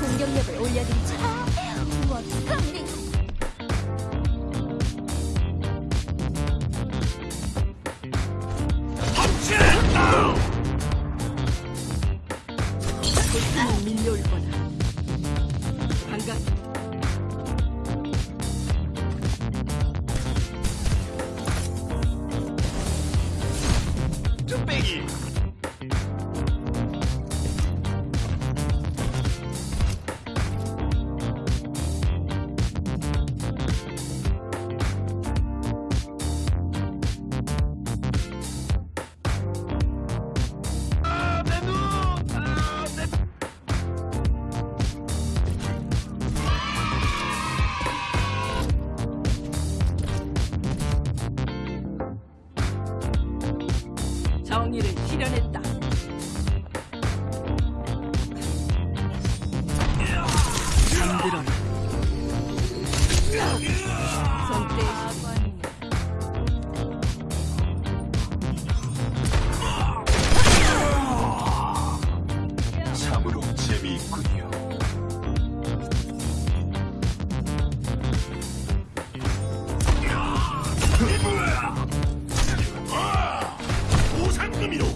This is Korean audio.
공격력을 올려드리죠. Maggie. 정의를 실현했다. 참으로 재미있군요. número